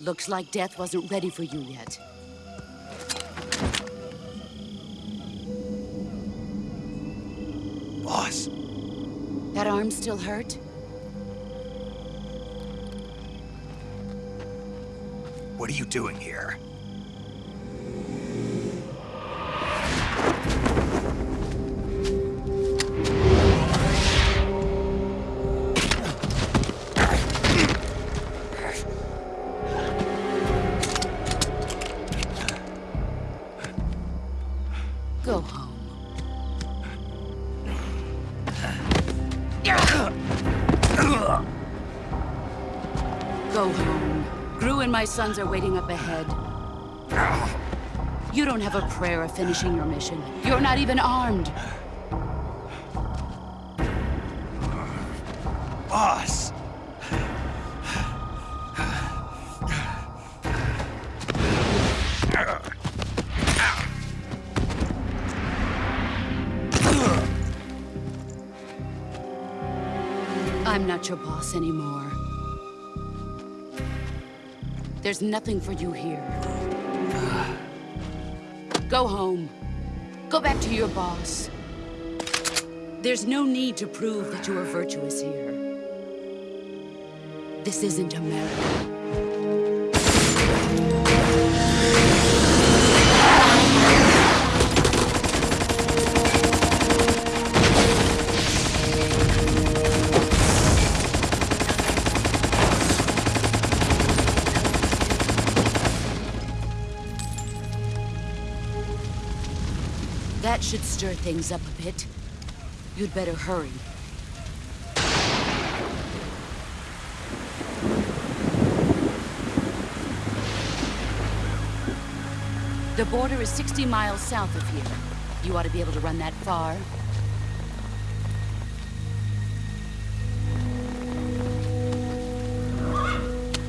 Looks like death wasn't ready for you yet. Boss, That arm still hurt? what are you doing here? My sons are waiting up ahead. You don't have a prayer of finishing your mission. You're not even armed. Boss! I'm not your boss anymore. There's nothing for you here. Go home. Go back to your boss. There's no need to prove that you are virtuous here. This isn't America. Should stir things up a bit. You'd better hurry. The border is 60 miles south of here. You ought to be able to run that far.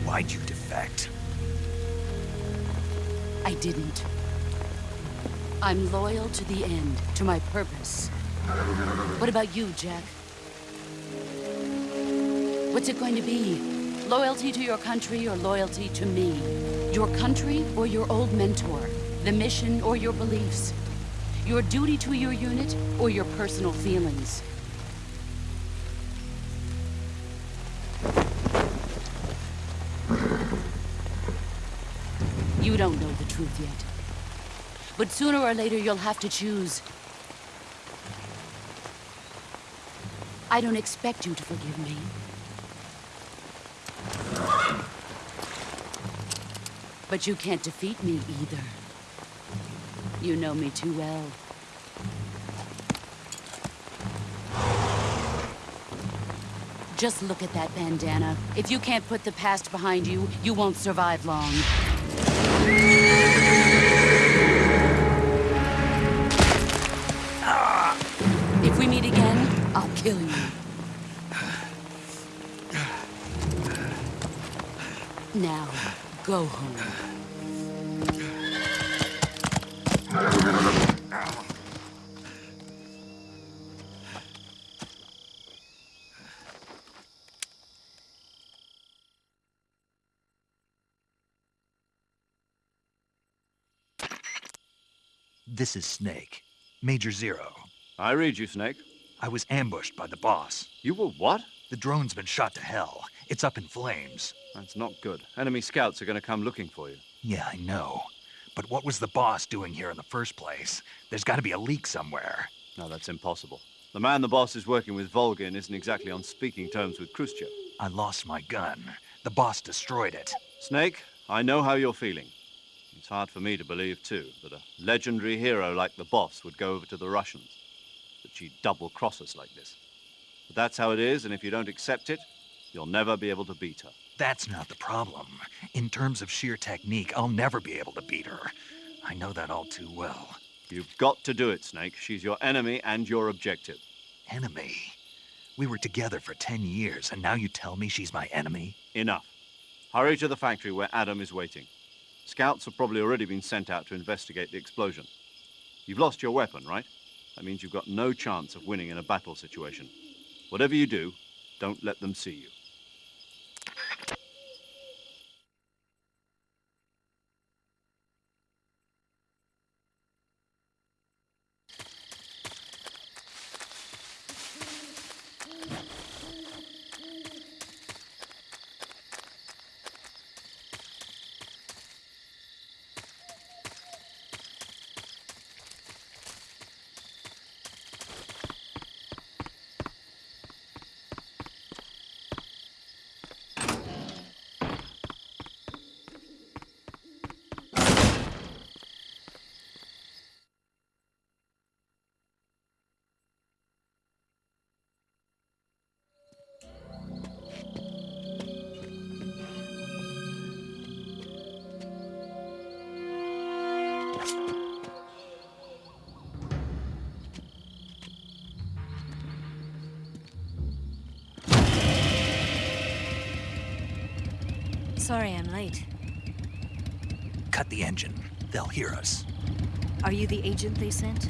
Why'd you defect? I didn't. I'm loyal to the end, to my purpose. What about you, Jack? What's it going to be? Loyalty to your country or loyalty to me? Your country or your old mentor? The mission or your beliefs? Your duty to your unit or your personal feelings? You don't know the truth yet. But sooner or later, you'll have to choose. I don't expect you to forgive me. But you can't defeat me either. You know me too well. Just look at that bandana. If you can't put the past behind you, you won't survive long. Go home. This is Snake. Major Zero. I read you, Snake. I was ambushed by the boss. You were what? The drone's been shot to hell. It's up in flames. That's not good. Enemy scouts are going to come looking for you. Yeah, I know. But what was the boss doing here in the first place? There's got to be a leak somewhere. No, that's impossible. The man the boss is working with, Volgin, isn't exactly on speaking terms with Khrushchev. I lost my gun. The boss destroyed it. Snake, I know how you're feeling. It's hard for me to believe, too, that a legendary hero like the boss would go over to the Russians. That she'd double-cross us like this. But that's how it is, and if you don't accept it, you'll never be able to beat her. That's not the problem. In terms of sheer technique, I'll never be able to beat her. I know that all too well. You've got to do it, Snake. She's your enemy and your objective. Enemy? We were together for ten years, and now you tell me she's my enemy? Enough. Hurry to the factory where Adam is waiting. Scouts have probably already been sent out to investigate the explosion. You've lost your weapon, right? That means you've got no chance of winning in a battle situation. Whatever you do, don't let them see you. Cut the engine. They'll hear us. Are you the agent they sent?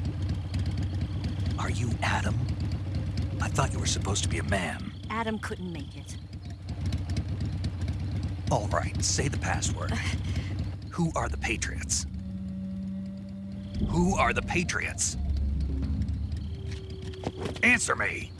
Are you Adam? I thought you were supposed to be a man. Adam couldn't make it. All right, say the password. Who are the Patriots? Who are the Patriots? Answer me!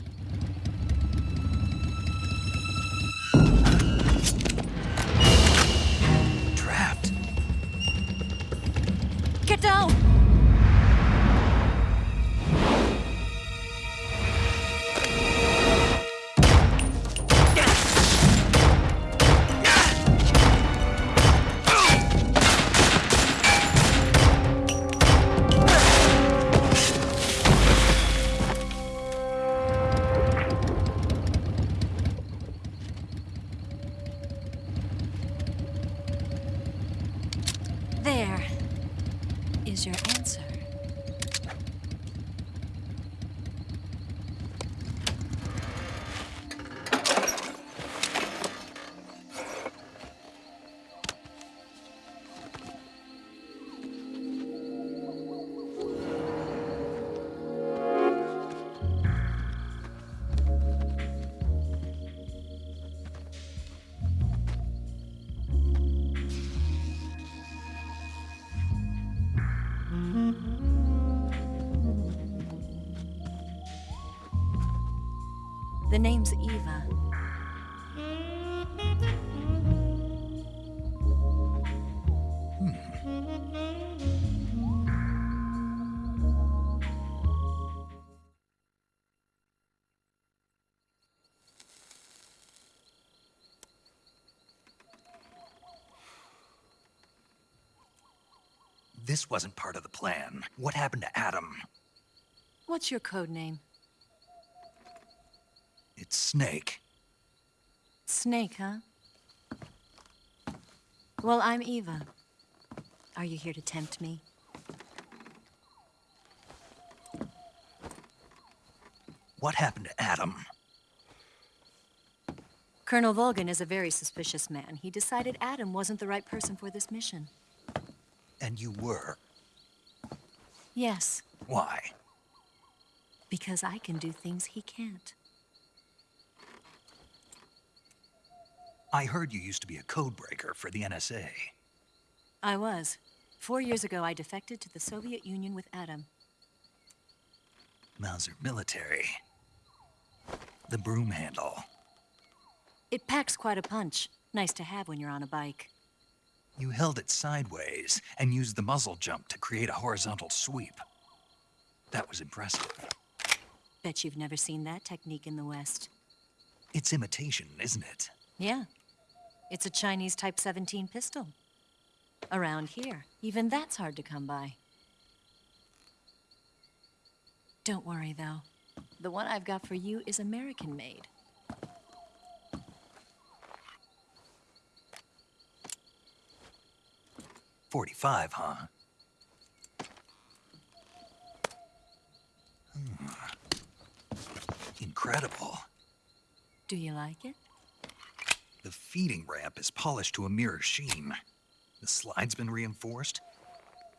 The name's Eva. Hmm. This wasn't part of the plan. What happened to Adam? What's your code name? It's Snake. Snake, huh? Well, I'm Eva. Are you here to tempt me? What happened to Adam? Colonel Volgin is a very suspicious man. He decided Adam wasn't the right person for this mission. And you were. Yes, Why? because I can do things he can't. I heard you used to be a codebreaker for the NSA. I was. Four years ago, I defected to the Soviet Union with Adam. Mauser military. The broom handle. It packs quite a punch. Nice to have when you're on a bike. You held it sideways and used the muzzle jump to create a horizontal sweep. That was impressive. Bet you've never seen that technique in the West. It's imitation, isn't it? Yeah. It's a Chinese Type 17 pistol. Around here, even that's hard to come by. Don't worry, though. The one I've got for you is American made. Forty-five, huh? Hmm. Incredible. Do you like it? The feeding ramp is polished to a mirror sheen. The slide's been reinforced,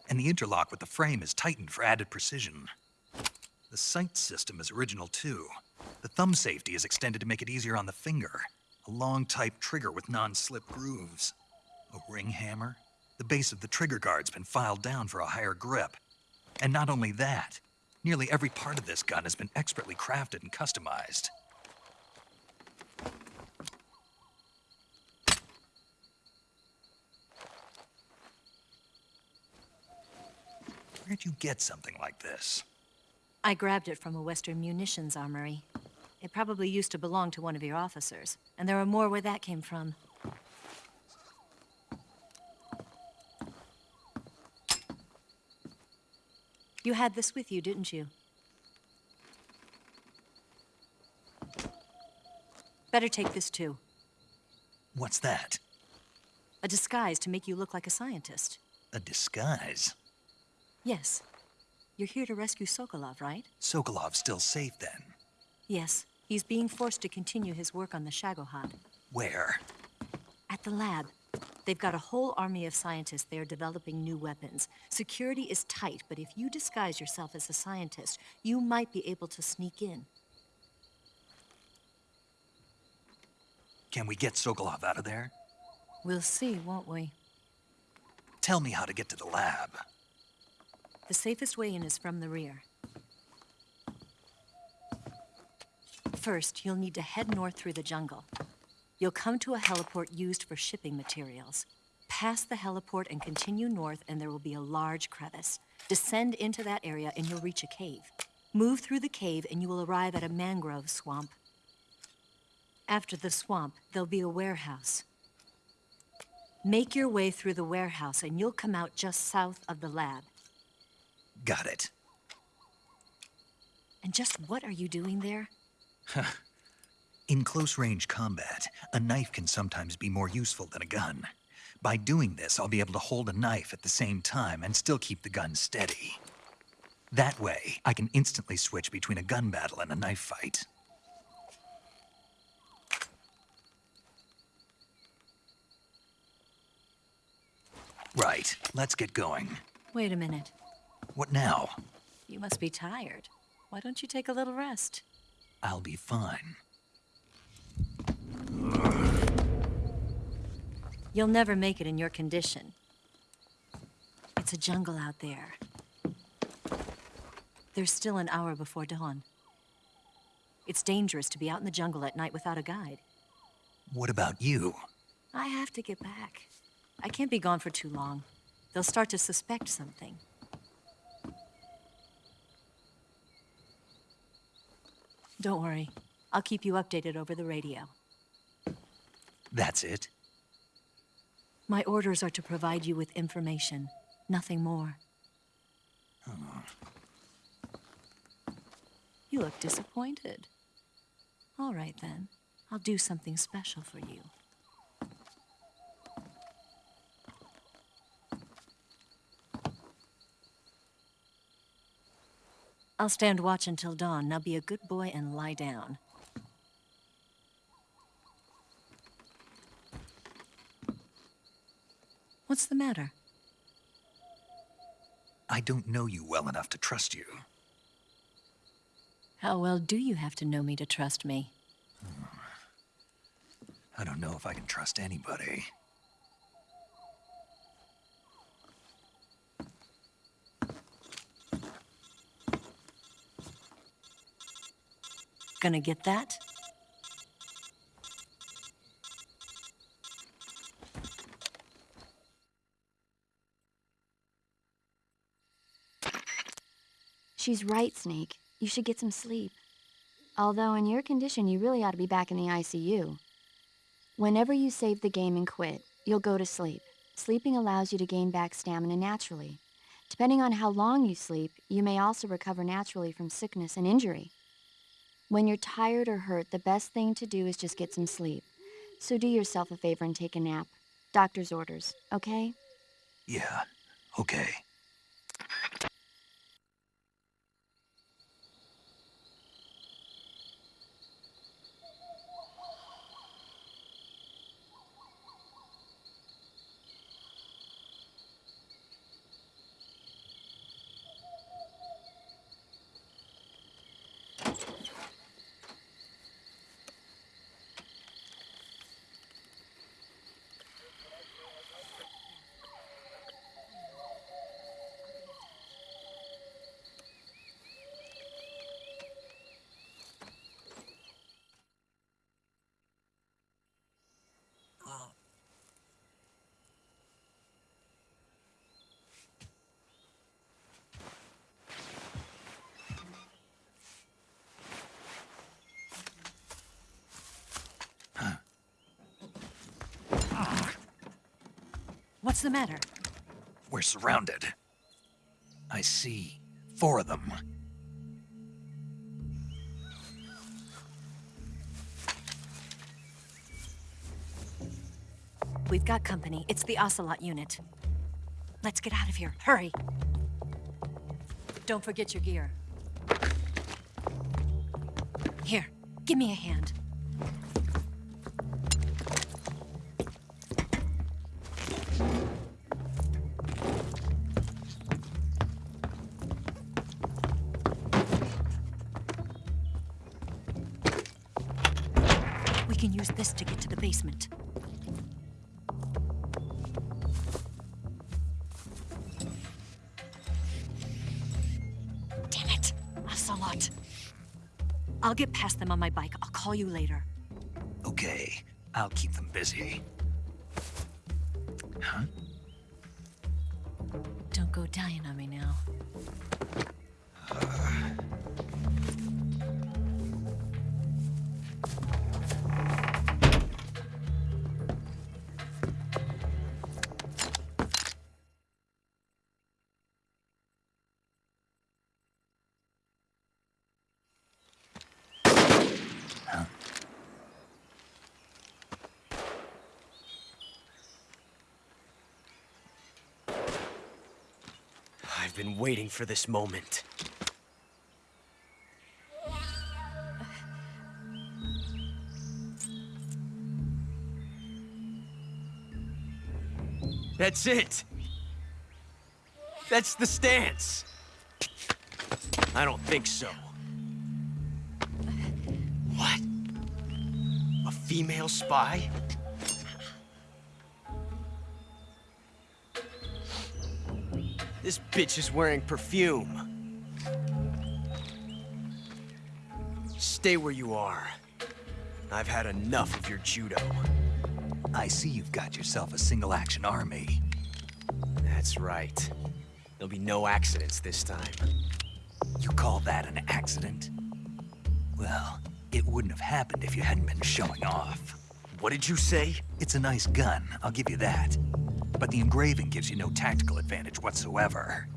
and the interlock with the frame is tightened for added precision. The sight system is original too. The thumb safety is extended to make it easier on the finger. A long type trigger with non-slip grooves. A ring hammer. The base of the trigger guard's been filed down for a higher grip. And not only that, nearly every part of this gun has been expertly crafted and customized. Where'd you get something like this? I grabbed it from a Western munitions armory. It probably used to belong to one of your officers, and there are more where that came from. You had this with you, didn't you? Better take this too. What's that? A disguise to make you look like a scientist. A disguise? Yes. You're here to rescue Sokolov, right? Sokolov's still safe then. Yes. He's being forced to continue his work on the Shagohod. Where? At the lab. They've got a whole army of scientists there developing new weapons. Security is tight, but if you disguise yourself as a scientist, you might be able to sneak in. Can we get Sokolov out of there? We'll see, won't we? Tell me how to get to the lab. The safest way in is from the rear. First, you'll need to head north through the jungle. You'll come to a heliport used for shipping materials. Pass the heliport and continue north, and there will be a large crevice. Descend into that area, and you'll reach a cave. Move through the cave, and you will arrive at a mangrove swamp. After the swamp, there'll be a warehouse. Make your way through the warehouse, and you'll come out just south of the lab. Got it. And just what are you doing there? In close range combat, a knife can sometimes be more useful than a gun. By doing this, I'll be able to hold a knife at the same time and still keep the gun steady. That way, I can instantly switch between a gun battle and a knife fight. Right, let's get going. Wait a minute. What now? You must be tired. Why don't you take a little rest? I'll be fine. You'll never make it in your condition. It's a jungle out there. There's still an hour before dawn. It's dangerous to be out in the jungle at night without a guide. What about you? I have to get back. I can't be gone for too long. They'll start to suspect something. Don't worry. I'll keep you updated over the radio. That's it? My orders are to provide you with information, nothing more. You look disappointed. All right, then. I'll do something special for you. I'll stand watch until dawn. Now be a good boy and lie down. What's the matter? I don't know you well enough to trust you. How well do you have to know me to trust me? Hmm. I don't know if I can trust anybody. Gonna get that? She's right, Snake. You should get some sleep. Although, in your condition, you really ought to be back in the ICU. Whenever you save the game and quit, you'll go to sleep. Sleeping allows you to gain back stamina naturally. Depending on how long you sleep, you may also recover naturally from sickness and injury. When you're tired or hurt, the best thing to do is just get some sleep. So do yourself a favor and take a nap. Doctor's orders, okay? Yeah, okay. The matter? We're surrounded. I see. Four of them. We've got company. It's the Ocelot unit. Let's get out of here. Hurry. Don't forget your gear. Here, give me a hand. Basement. Damn it! Ocelot! I'll get past them on my bike. I'll call you later. Okay, I'll keep them busy. Huh? Don't go dying on me now. Waiting for this moment. That's it. That's the stance. I don't think so. What? A female spy? This bitch is wearing perfume. Stay where you are. I've had enough of your judo. I see you've got yourself a single-action army. That's right. There'll be no accidents this time. You call that an accident? Well, it wouldn't have happened if you hadn't been showing off. What did you say? It's a nice gun, I'll give you that. But the engraving gives you no tactical advantage whatsoever.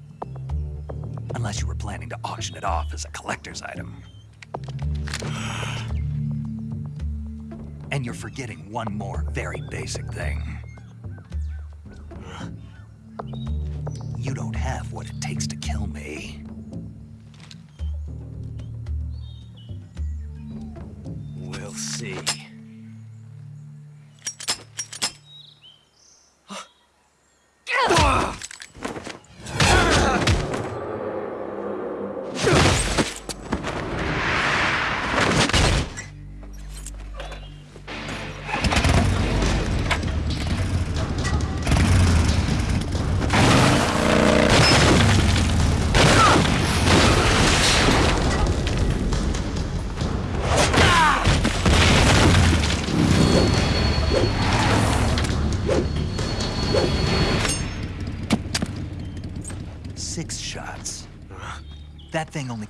Unless you were planning to auction it off as a collector's item. And you're forgetting one more very basic thing.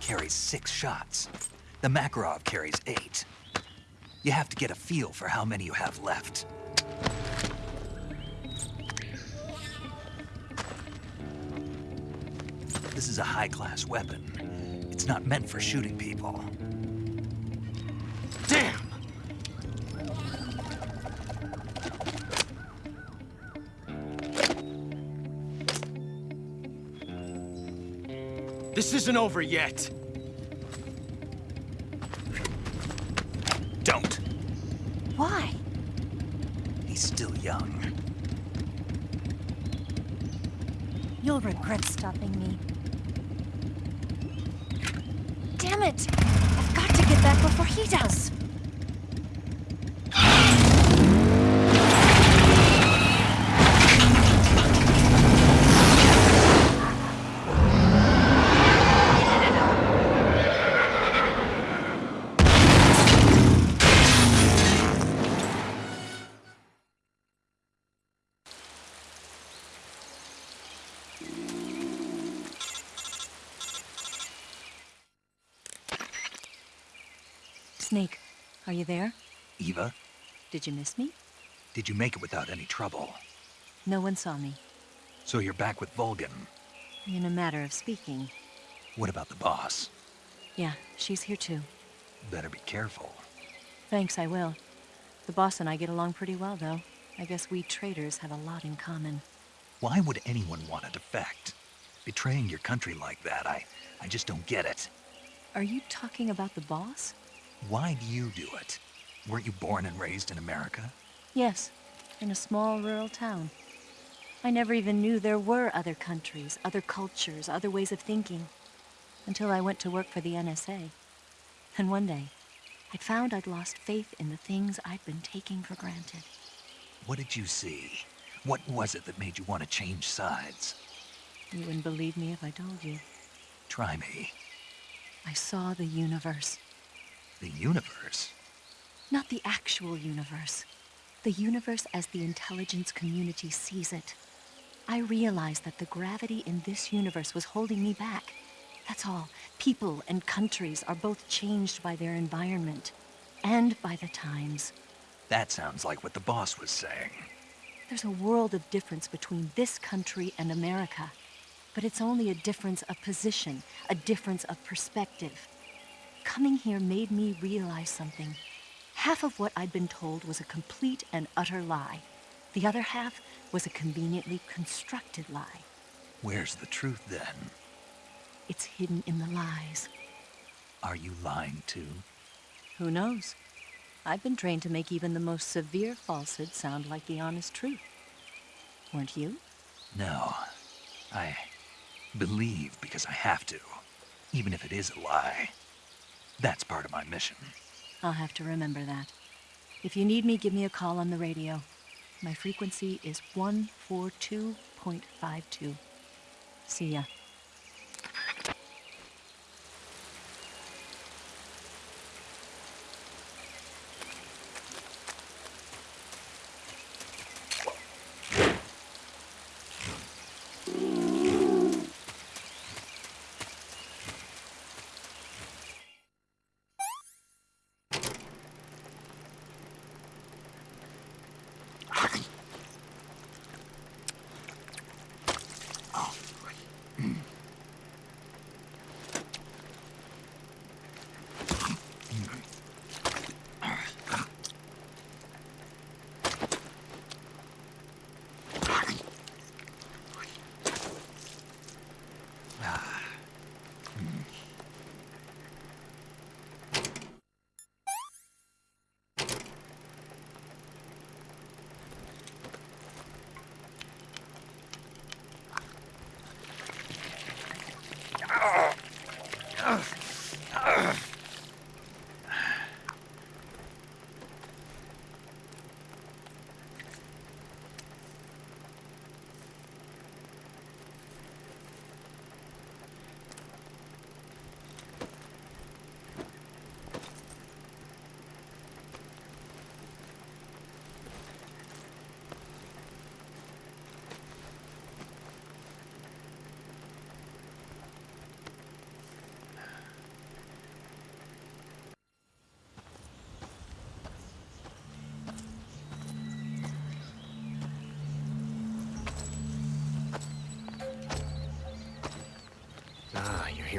Carries six shots. The Makarov carries eight. You have to get a feel for how many you have left. This is a high-class weapon. It's not meant for shooting people. Damn! This isn't over yet. Don't. Why? He's still young. You'll regret stopping me. Damn it! I've got to get back before he does. Snake, are you there? Eva, Did you miss me? did you make it without any trouble? No one saw me. So you're back with Volgin. In a matter of speaking. What about the boss? Yeah, she's here too. Better be careful. Thanks, I will. The boss and I get along pretty well, though. I guess we traders have a lot in common. Why would anyone want to defect? Betraying your country like that, I, I just don't get it. Are you talking about the boss? Why do you do it? Weren't you born and raised in America? Yes, in a small rural town. I never even knew there were other countries, other cultures, other ways of thinking. Until I went to work for the NSA. And one day, I'd found I'd lost faith in the things I'd been taking for granted. What did you see? What was it that made you want to change sides? You wouldn't believe me if I told you. Try me. I saw the universe. The universe? Not the actual universe. The universe as the intelligence community sees it. I realized that the gravity in this universe was holding me back. That's all. People and countries are both changed by their environment and by the times. That sounds like what the boss was saying. There's a world of difference between this country and America. But it's only a difference of position, a difference of perspective. Coming here made me realize something. Half of what I'd been told was a complete and utter lie. The other half was a conveniently constructed lie. Where's the truth then? It's hidden in the lies. Are you lying too? Who knows? I've been trained to make even the most severe falsehood sound like the honest truth. Weren't you? No. I believe because I have to, even if it is a lie. That's part of my mission. I'll have to remember that. If you need me, give me a call on the radio. My frequency is 142.52. See ya.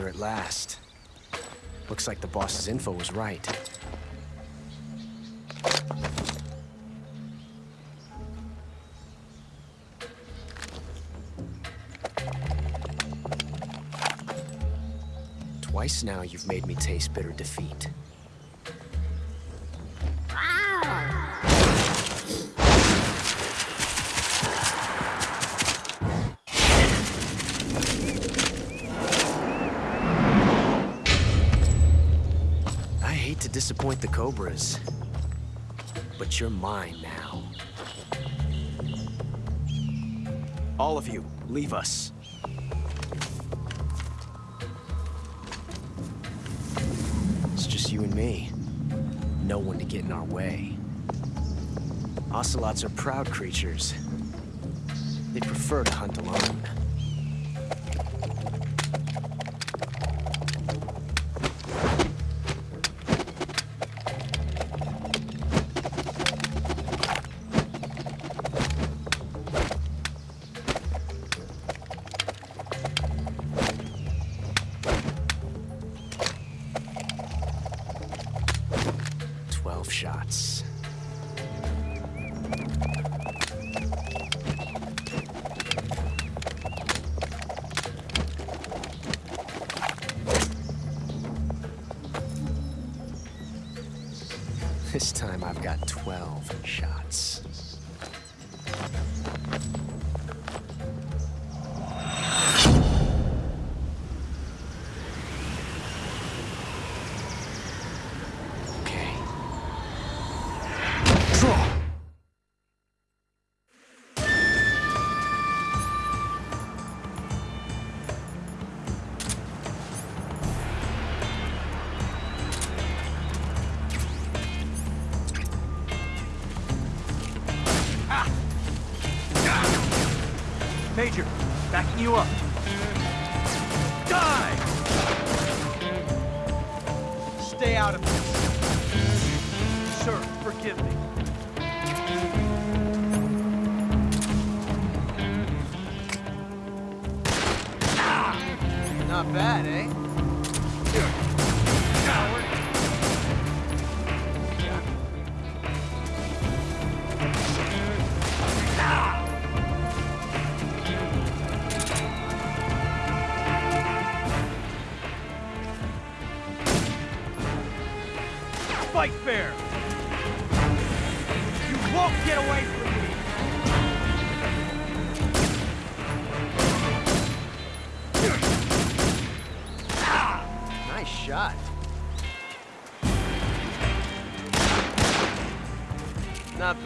At last. Looks like the boss's info was right. Twice now you've made me taste bitter defeat. But you're mine now. All of you, leave us. It's just you and me. No one to get in our way. Ocelots are proud creatures. They prefer to hunt alone.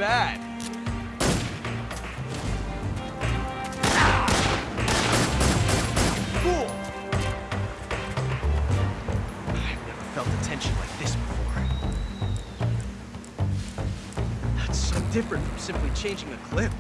bad. Cool. I've never felt the tension like this before. That's so different from simply changing a clip.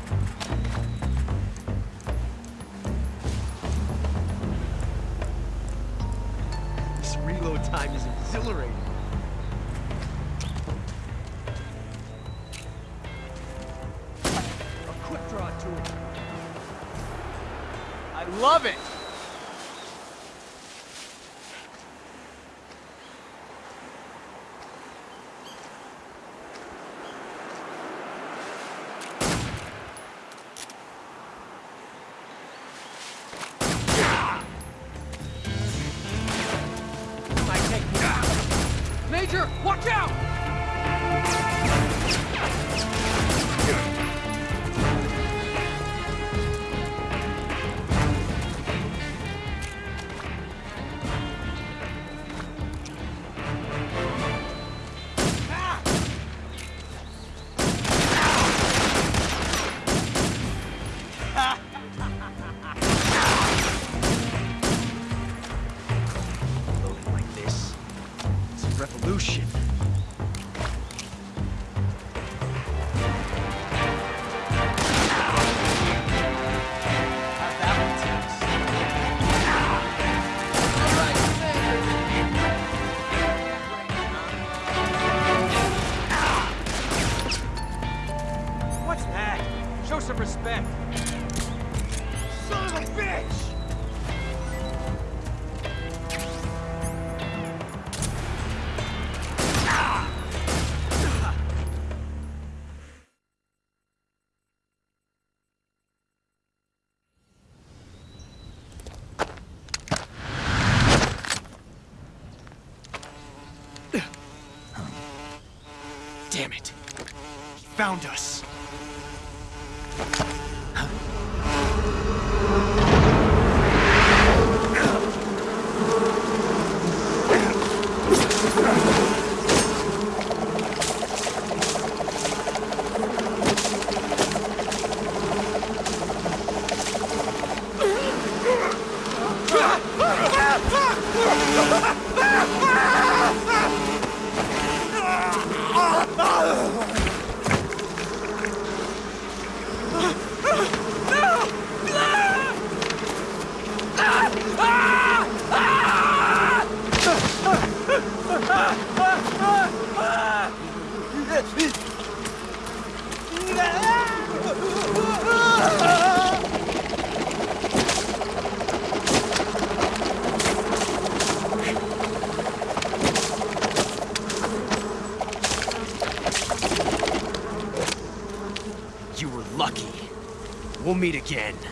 Found us. again.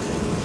Get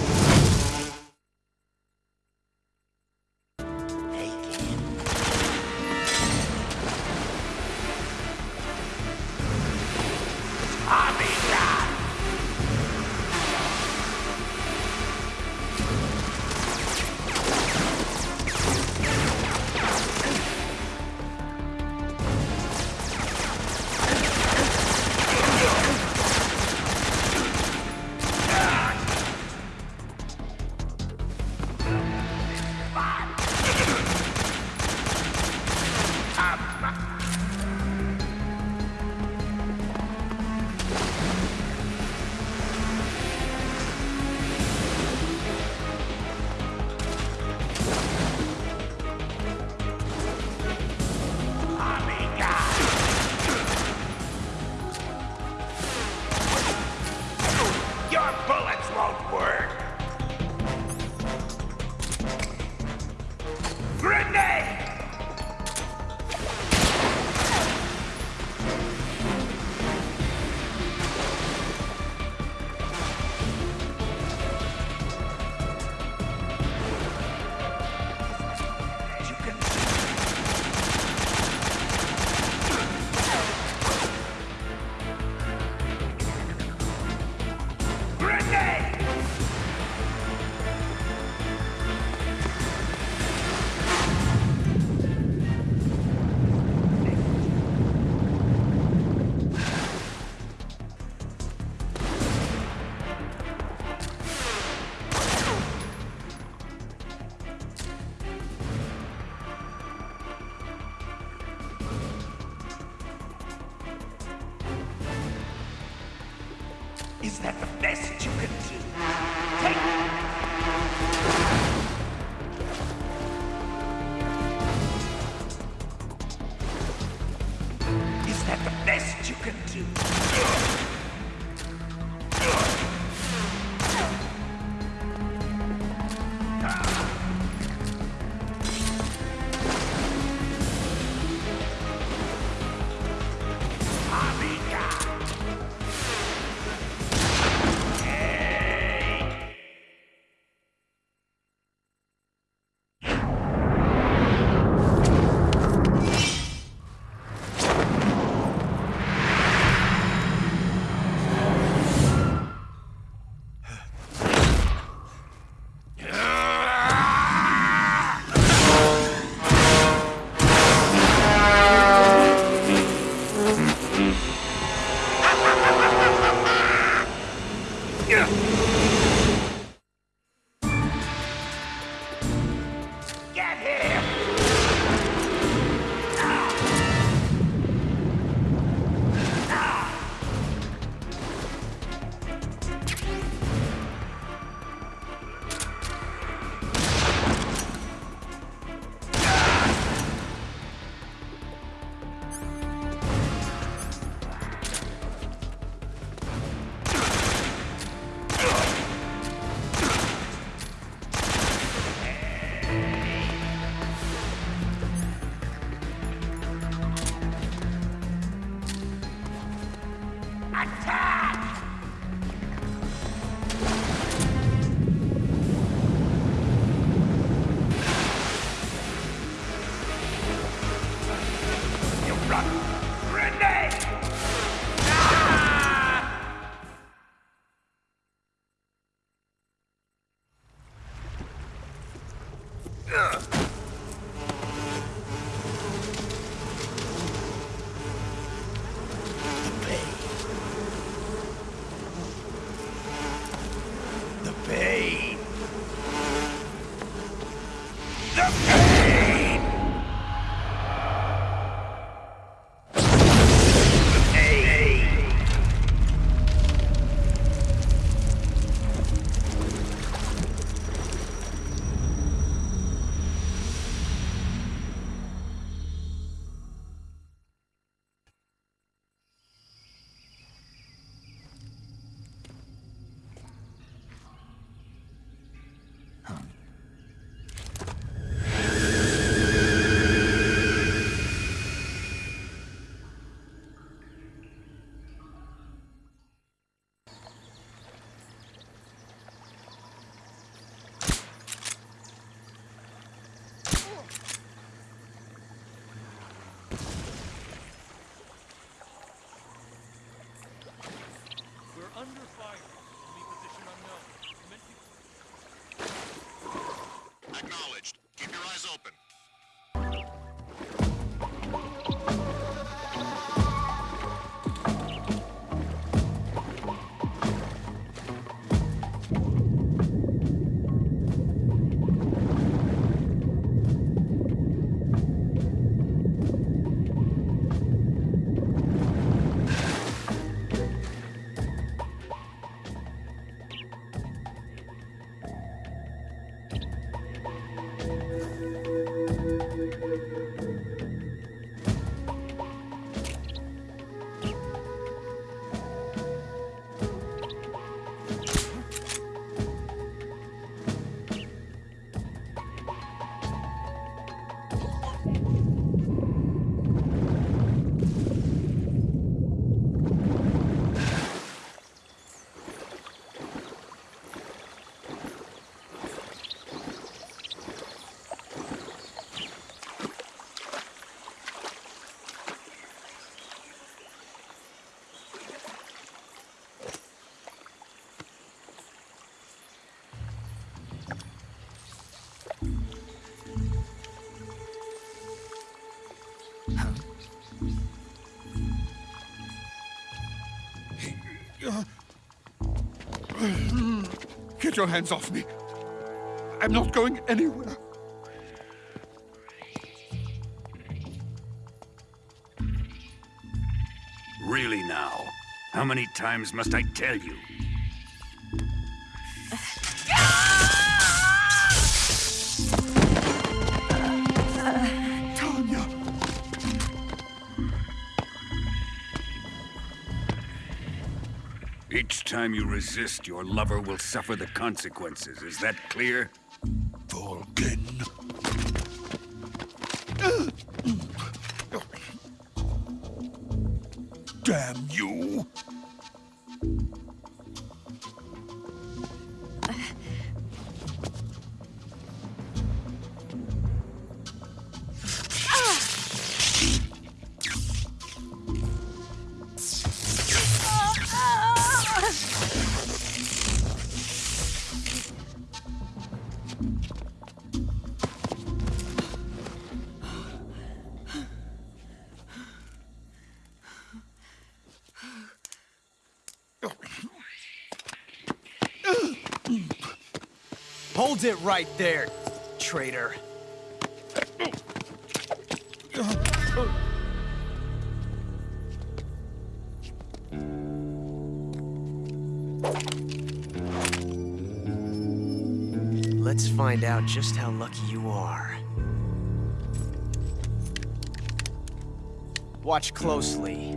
Acknowledged. Get your hands off me. I'm not going anywhere. Really now? How many times must I tell you? Time you resist, your lover will suffer the consequences. Is that clear? It right there, traitor. Let's find out just how lucky you are. Watch closely.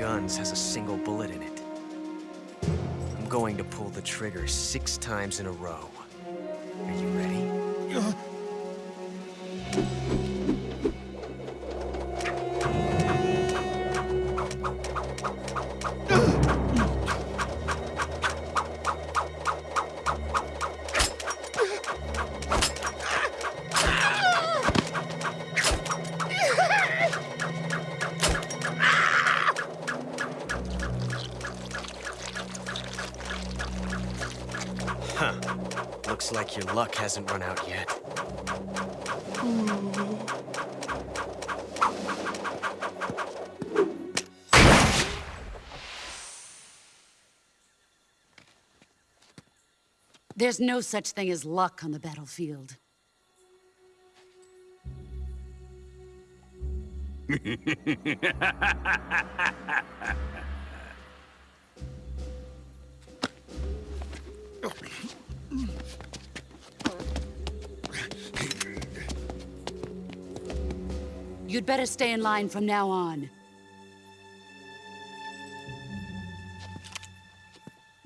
Guns has a single bullet in it. I'm going to pull the trigger six times in a row. Are you ready? Uh, hasn't run out yet. There's no such thing as luck on the battlefield. better stay in line from now on.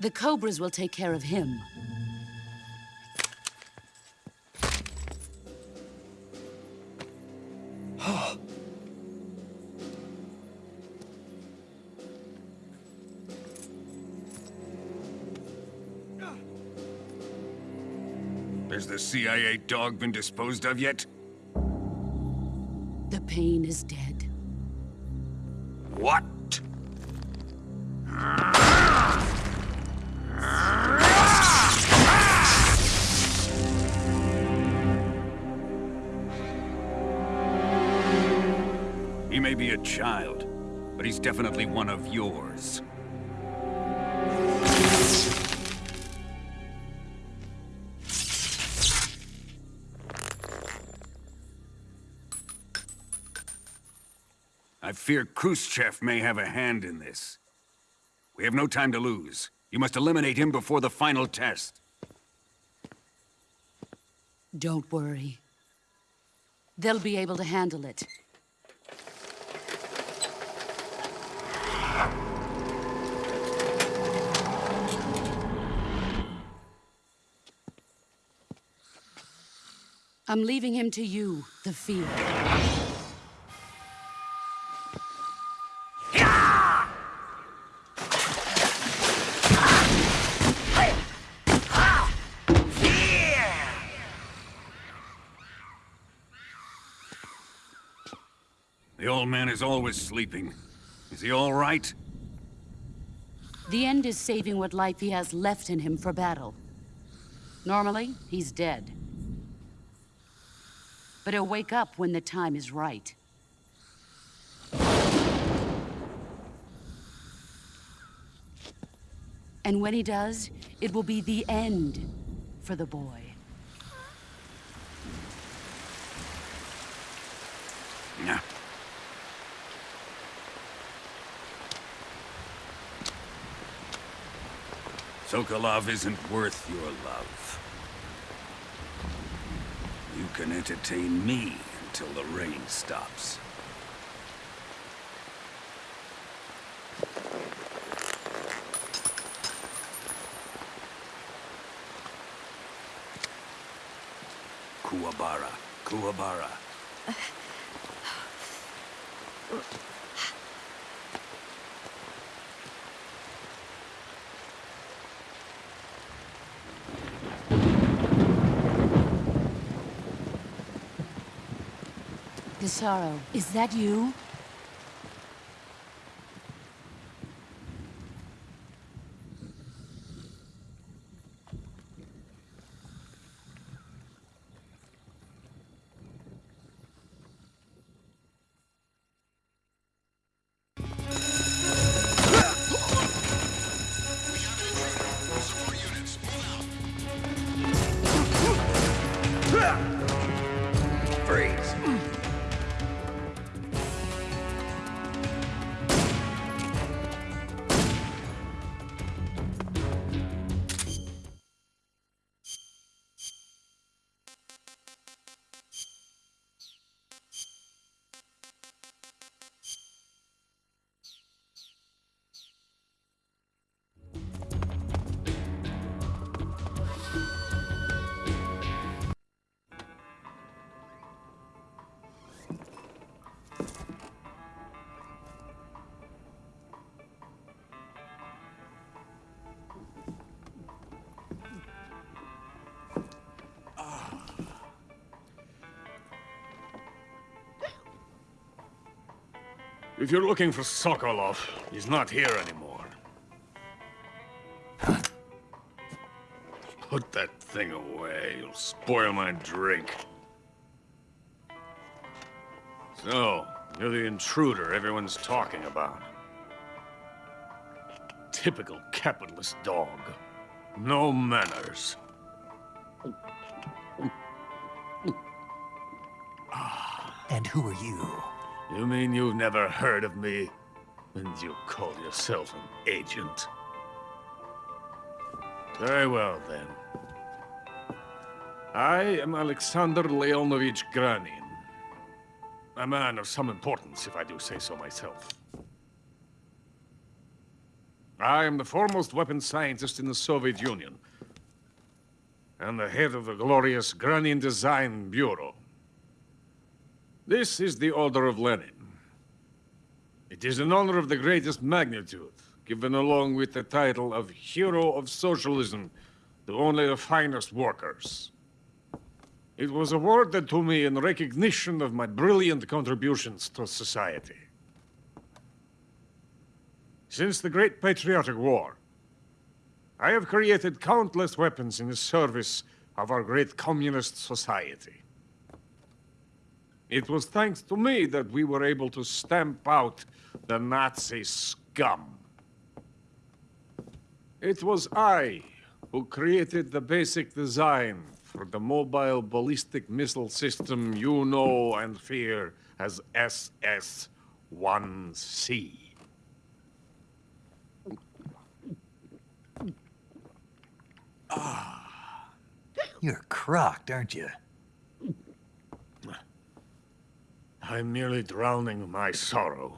The Cobras will take care of him. Has the CIA dog been disposed of yet? Pain is dead. What? He may be a child, but he's definitely one of yours. Fear Khrushchev may have a hand in this. We have no time to lose. You must eliminate him before the final test. Don't worry. They'll be able to handle it. I'm leaving him to you, the field. Man is always sleeping. Is he all right? The end is saving what life he has left in him for battle. Normally, he's dead. But he'll wake up when the time is right. And when he does, it will be the end for the boy. Yeah. Sokolov isn't worth your love. You can entertain me until the rain stops. Kuwabara, Kuwabara. Pissarro, is that you? If you're looking for Sokolov, he's not here anymore. Put that thing away. You'll spoil my drink. So, you're the intruder everyone's talking about. Typical capitalist dog. No manners. And who are you? You mean you've never heard of me? And you call yourself an agent? Very well, then. I am Alexander Leonovich Granin. A man of some importance, if I do say so myself. I am the foremost weapons scientist in the Soviet Union. And the head of the glorious Granin Design Bureau. This is the Order of Lenin. It is an honor of the greatest magnitude, given along with the title of Hero of Socialism to only the finest workers. It was awarded to me in recognition of my brilliant contributions to society. Since the Great Patriotic War, I have created countless weapons in the service of our great communist society. It was thanks to me that we were able to stamp out the Nazi scum. It was I who created the basic design for the mobile ballistic missile system you know and fear as SS-1C. Ah. You're crocked, aren't you? I'm merely drowning my sorrow.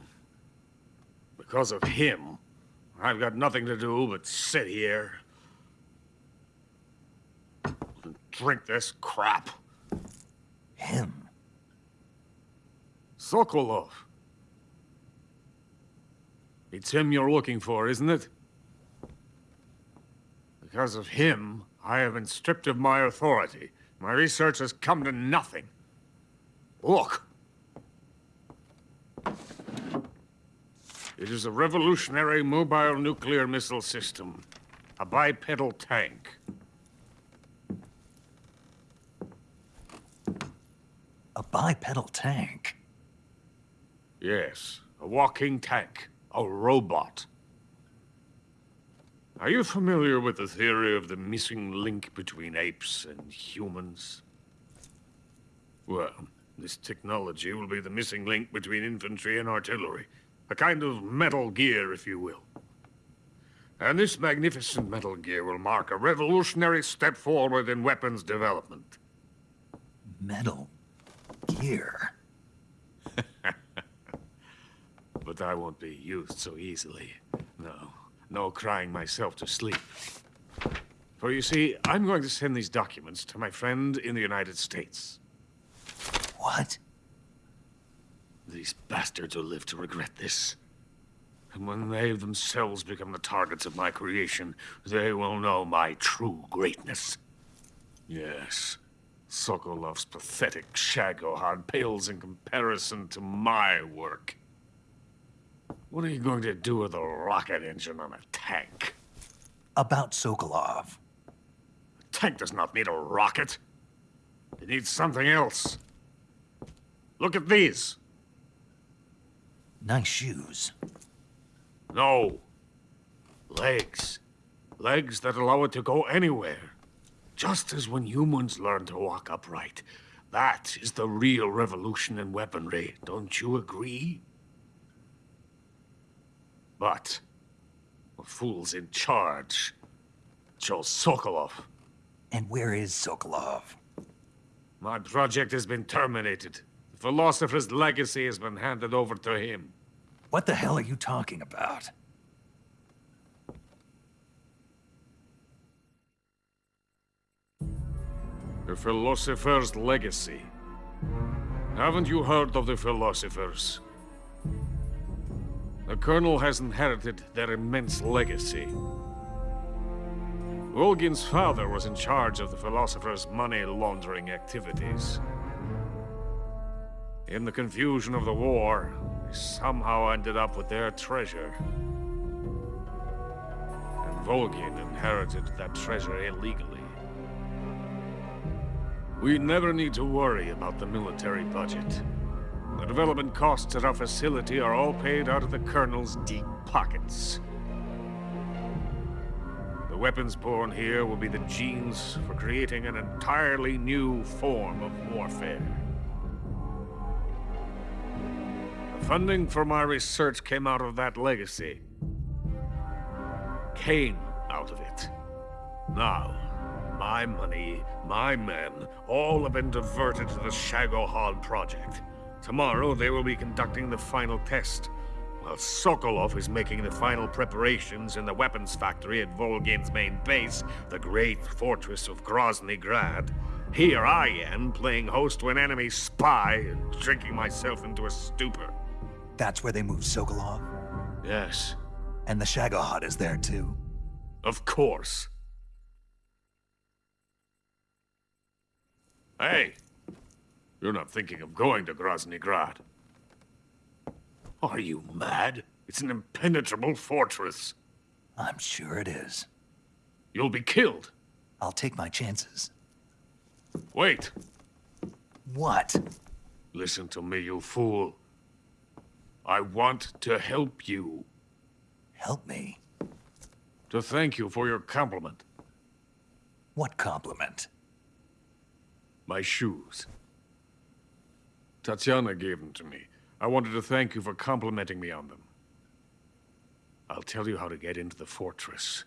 Because of him, I've got nothing to do but sit here and drink this crap. Him? Sokolov. It's him you're looking for, isn't it? Because of him, I have been stripped of my authority. My research has come to nothing. Look. It is a revolutionary mobile nuclear missile system. A bipedal tank. A bipedal tank? Yes, a walking tank. A robot. Are you familiar with the theory of the missing link between apes and humans? Well, this technology will be the missing link between infantry and artillery. A kind of Metal Gear, if you will. And this magnificent Metal Gear will mark a revolutionary step forward in weapons development. Metal Gear? but I won't be used so easily. No, no crying myself to sleep. For you see, I'm going to send these documents to my friend in the United States. What? These bastards will live to regret this. And when they themselves become the targets of my creation, they will know my true greatness. Yes, Sokolov's pathetic Shagohod pales in comparison to my work. What are you going to do with a rocket engine on a tank? About Sokolov. A tank does not need a rocket. It needs something else. Look at these. Nice shoes. No. Legs. Legs that allow it to go anywhere. Just as when humans learn to walk upright. That is the real revolution in weaponry, don't you agree? But the fool's in charge. Joe Sokolov. And where is Sokolov? My project has been terminated. The Philosopher's legacy has been handed over to him. What the hell are you talking about? The Philosopher's legacy. Haven't you heard of the Philosophers? The Colonel has inherited their immense legacy. Volgin's father was in charge of the Philosopher's money laundering activities. In the confusion of the war, they somehow ended up with their treasure. And Volgin inherited that treasure illegally. We never need to worry about the military budget. The development costs at our facility are all paid out of the Colonel's deep pockets. The weapons born here will be the genes for creating an entirely new form of warfare. Funding for my research came out of that legacy. Came out of it. Now, my money, my men, all have been diverted to the Shagohod project. Tomorrow, they will be conducting the final test, while Sokolov is making the final preparations in the weapons factory at Volgin's main base, the great fortress of Grozny Grad. Here I am, playing host to an enemy spy, and drinking myself into a stupor. That's where they moved Sokolov? Yes. And the Shagohod is there too? Of course. Hey! You're not thinking of going to Grozny Grad. Are you mad? It's an impenetrable fortress. I'm sure it is. You'll be killed. I'll take my chances. Wait. What? Listen to me, you fool. I want to help you. Help me? To thank you for your compliment. What compliment? My shoes. Tatiana gave them to me. I wanted to thank you for complimenting me on them. I'll tell you how to get into the fortress.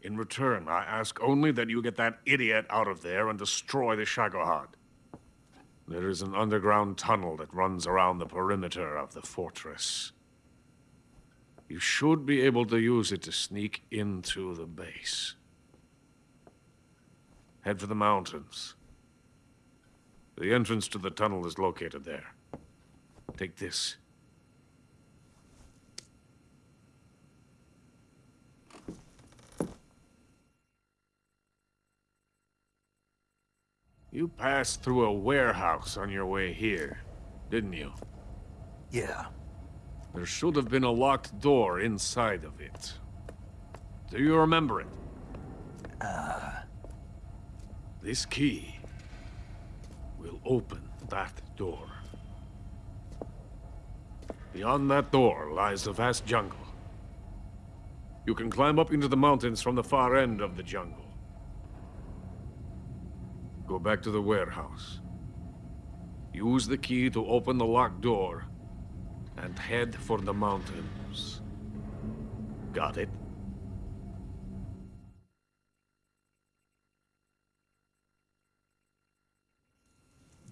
In return, I ask only that you get that idiot out of there and destroy the Shagohod. There is an underground tunnel that runs around the perimeter of the fortress. You should be able to use it to sneak into the base. Head for the mountains. The entrance to the tunnel is located there. Take this. You passed through a warehouse on your way here, didn't you? Yeah. There should have been a locked door inside of it. Do you remember it? Uh... This key will open that door. Beyond that door lies the vast jungle. You can climb up into the mountains from the far end of the jungle. Go back to the warehouse. Use the key to open the locked door, and head for the mountains. Got it?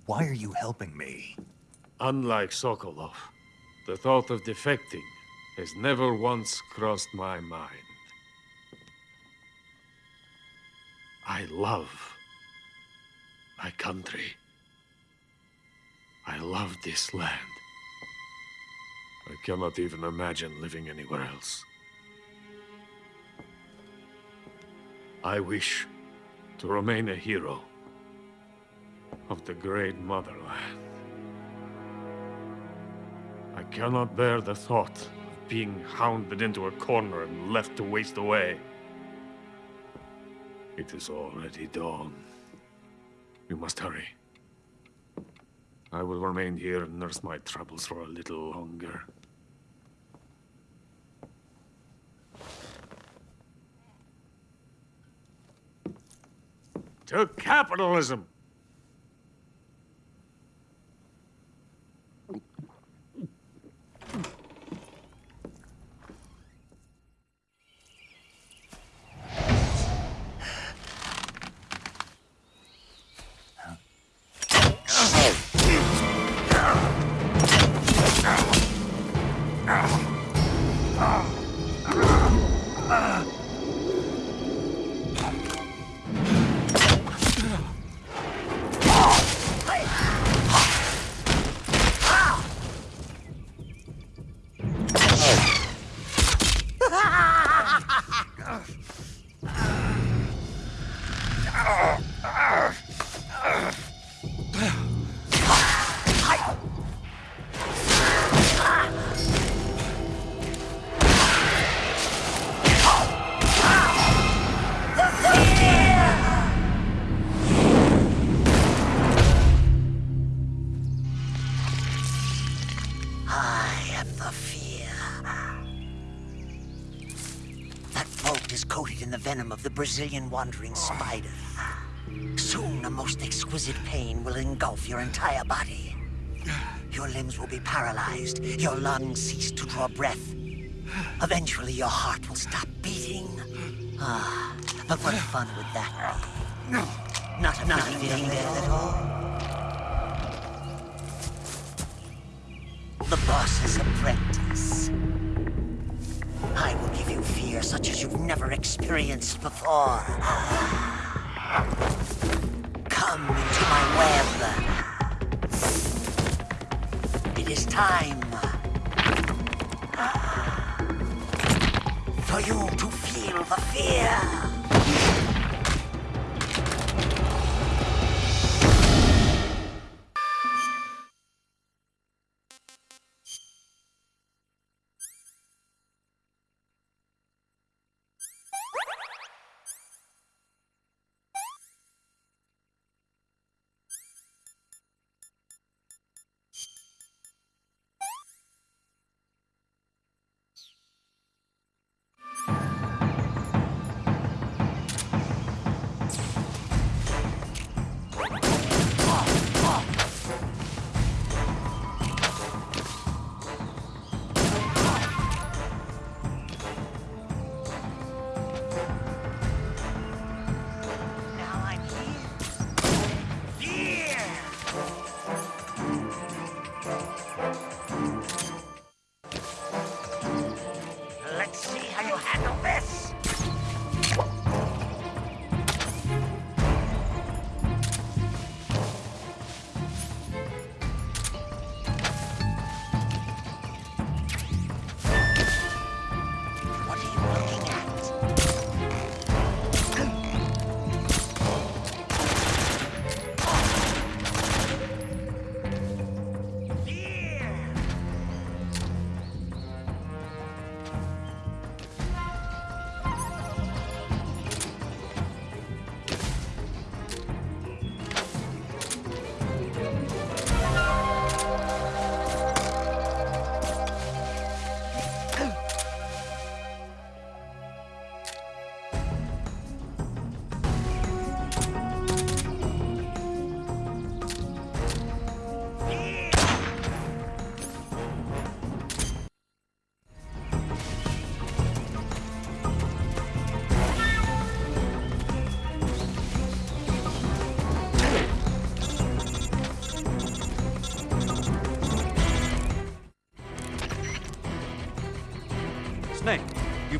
Why are you helping me? Unlike Sokolov, the thought of defecting has never once crossed my mind. I love my country. I love this land. I cannot even imagine living anywhere else. I wish to remain a hero of the great motherland. I cannot bear the thought of being hounded into a corner and left to waste away. It is already dawn. We must hurry. I will remain here and nurse my troubles for a little longer. To capitalism! Brazilian wandering spider. Soon a most exquisite pain will engulf your entire body. Your limbs will be paralyzed, your lungs cease to draw breath. Eventually your heart will stop beating. Ah, but what fun would that be? Not, not feeling death at all? The boss's apprentice. Fear such as you've never experienced before. Come into my web. It is time for you to feel the fear.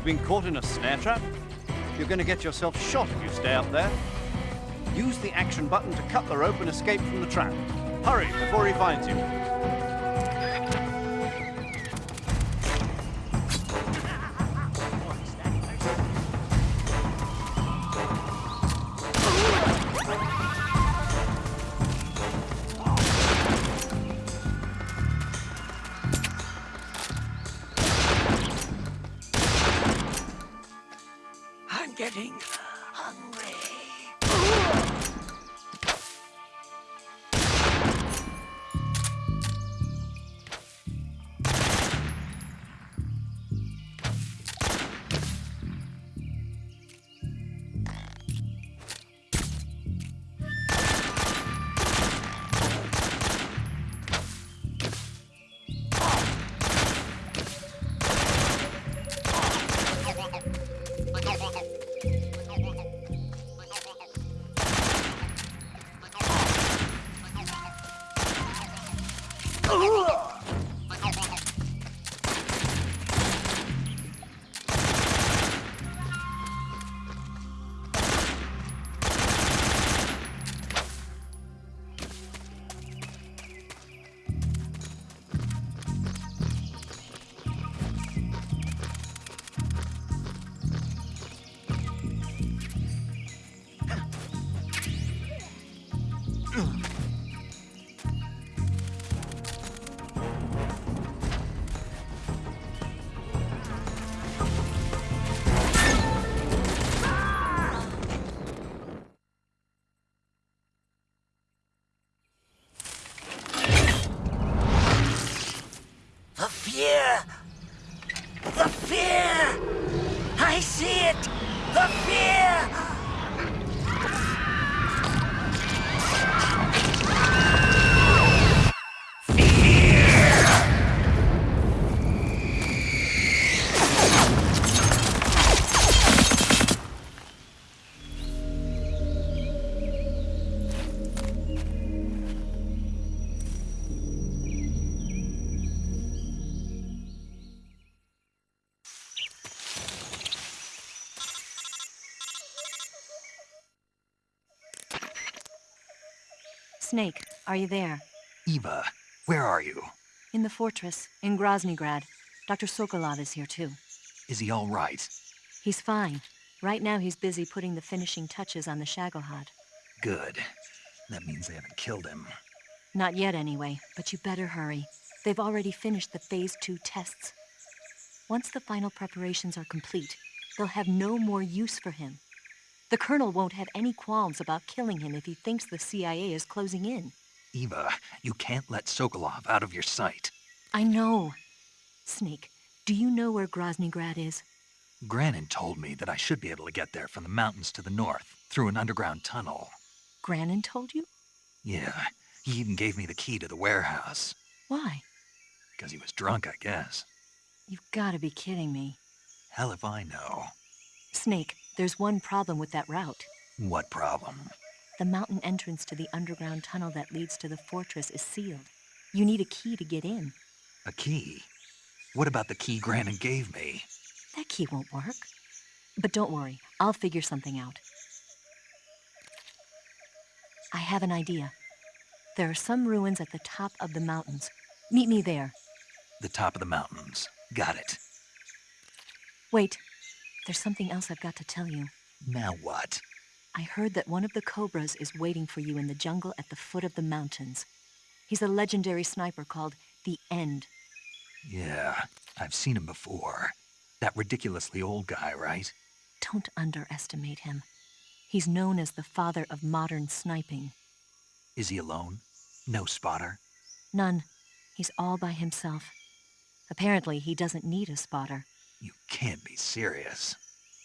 Been caught in a snare trap? You're going to get yourself shot if you stay up there. Use the action button to cut the rope and escape from the trap. Hurry before he finds you. Snake, are you there? Eva, where are you? In the fortress, in Groznygrad. Dr. Sokolov is here too. Is he all right? He's fine. Right now he's busy putting the finishing touches on the Shagohod. Good. That means they haven't killed him. Not yet, anyway, but you better hurry. They've already finished the Phase 2 tests. Once the final preparations are complete, they'll have no more use for him. The Colonel won't have any qualms about killing him if he thinks the CIA is closing in. Eva, you can't let Sokolov out of your sight. I know. Snake, do you know where Groznygrad is? Granin told me that I should be able to get there from the mountains to the north, through an underground tunnel. Granin told you? Yeah, he even gave me the key to the warehouse. Why? Because he was drunk, I guess. You've got to be kidding me. Hell if I know. Snake, there's one problem with that route. What problem? The mountain entrance to the underground tunnel that leads to the fortress is sealed. You need a key to get in. A key? What about the key Granin gave me? That key won't work. But don't worry, I'll figure something out. I have an idea. There are some ruins at the top of the mountains. Meet me there. The top of the mountains. Got it. Wait, there's something else I've got to tell you. Now what? I heard that one of the Cobras is waiting for you in the jungle at the foot of the mountains. He's a legendary sniper called The End. Yeah, I've seen him before. That ridiculously old guy, right? Don't underestimate him. He's known as the father of modern sniping. Is he alone? No spotter? None. He's all by himself. Apparently, he doesn't need a spotter. You can't be serious.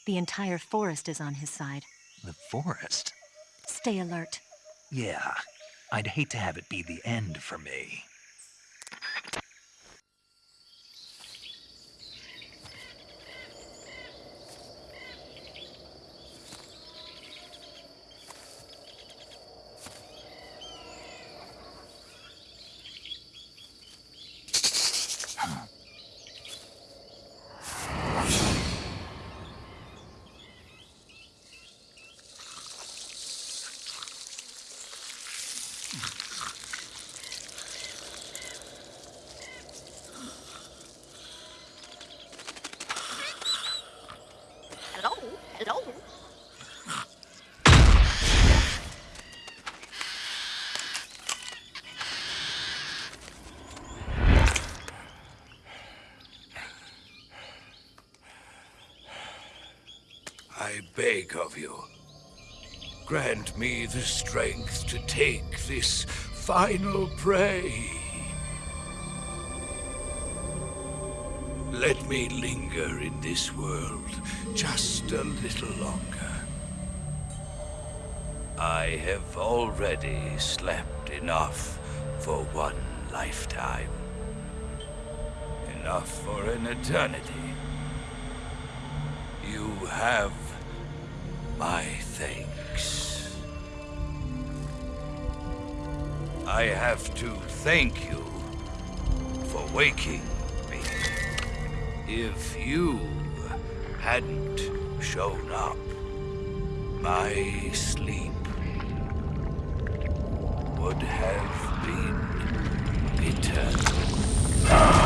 The entire forest is on his side. The forest? Stay alert. Yeah, I'd hate to have it be the end for me. Of you, grant me the strength to take this final prey. Let me linger in this world just a little longer. I have already slept enough for one lifetime. Enough for an eternity. You have my thanks. I have to thank you for waking me. If you hadn't shown up, my sleep would have been eternal.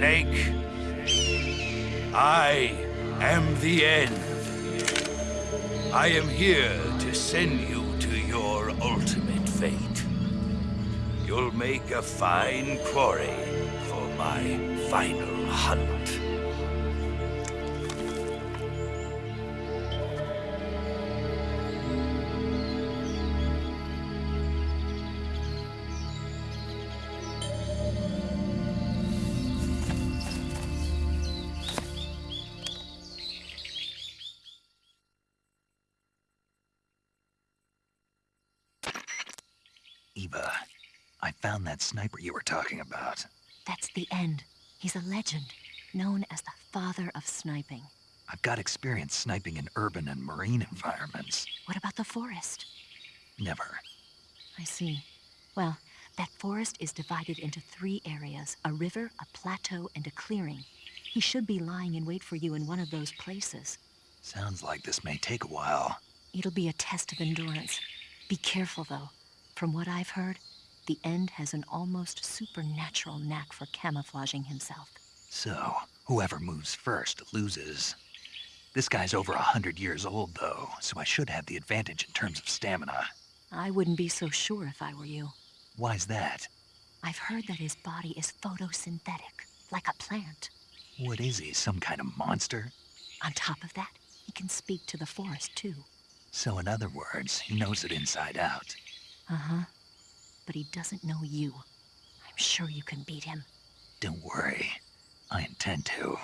Snake? I am the end. I am here to send you to your ultimate fate. You'll make a fine quarry for my final hunt. Sniper you were talking about. That's the end. He's a legend, known as the father of sniping. I've got experience sniping in urban and marine environments. What about the forest? Never. I see. Well, that forest is divided into three areas a river, a plateau, and a clearing. He should be lying in wait for you in one of those places. Sounds like this may take a while. It'll be a test of endurance. Be careful, though. From what I've heard, the End has an almost supernatural knack for camouflaging himself. So, whoever moves first loses. This guy's over a hundred years old, though, so I should have the advantage in terms of stamina. I wouldn't be so sure if I were you. Why's that? I've heard that his body is photosynthetic, like a plant. What is he, some kind of monster? On top of that, he can speak to the forest, too. So in other words, he knows it inside out. Uh-huh. But he doesn't know you. I'm sure you can beat him. Don't worry. I intend to.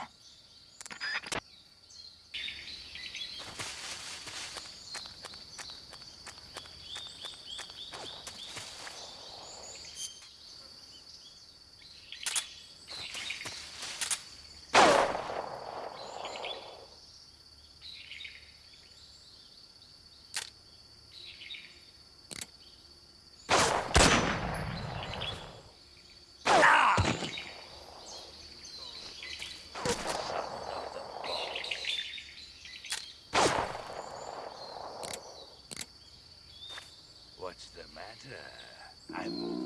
What's the matter? I'm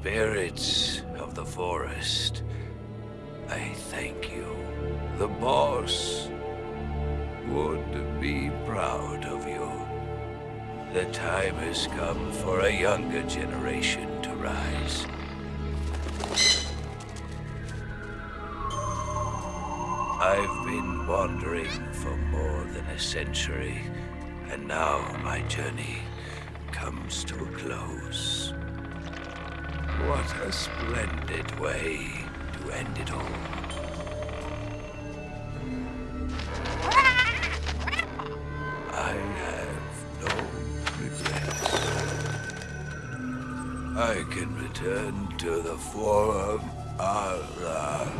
Spirits of the forest, I thank you. The boss would be proud of you. The time has come for a younger generation to rise. I've been wandering for more than a century, and now my journey comes to a close. What a splendid way to end it all. I have no regrets. I can return to the Forum Allah.